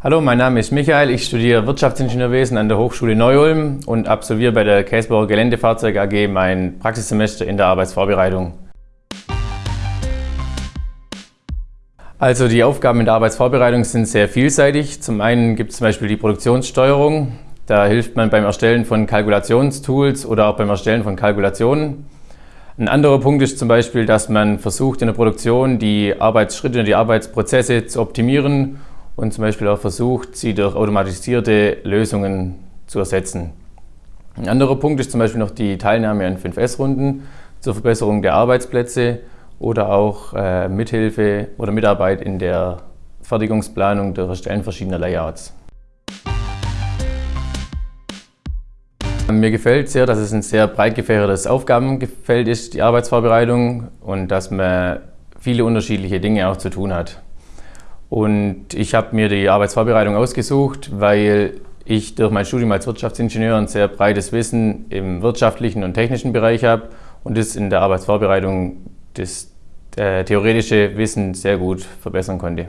Hallo, mein Name ist Michael. Ich studiere Wirtschaftsingenieurwesen an der Hochschule Neu-Ulm und absolviere bei der Käsbauer Geländefahrzeug AG mein Praxissemester in der Arbeitsvorbereitung. Also die Aufgaben in der Arbeitsvorbereitung sind sehr vielseitig. Zum einen gibt es zum Beispiel die Produktionssteuerung. Da hilft man beim Erstellen von Kalkulationstools oder auch beim Erstellen von Kalkulationen. Ein anderer Punkt ist zum Beispiel, dass man versucht in der Produktion die Arbeitsschritte und die Arbeitsprozesse zu optimieren und zum Beispiel auch versucht, sie durch automatisierte Lösungen zu ersetzen. Ein anderer Punkt ist zum Beispiel noch die Teilnahme an 5S-Runden zur Verbesserung der Arbeitsplätze oder auch äh, Mithilfe oder Mitarbeit in der Fertigungsplanung durch Erstellen verschiedener Layouts. Mir gefällt sehr, dass es ein sehr breit gefächertes Aufgabengefeld ist, die Arbeitsvorbereitung, und dass man viele unterschiedliche Dinge auch zu tun hat. Und ich habe mir die Arbeitsvorbereitung ausgesucht, weil ich durch mein Studium als Wirtschaftsingenieur ein sehr breites Wissen im wirtschaftlichen und technischen Bereich habe und das in der Arbeitsvorbereitung das äh, theoretische Wissen sehr gut verbessern konnte.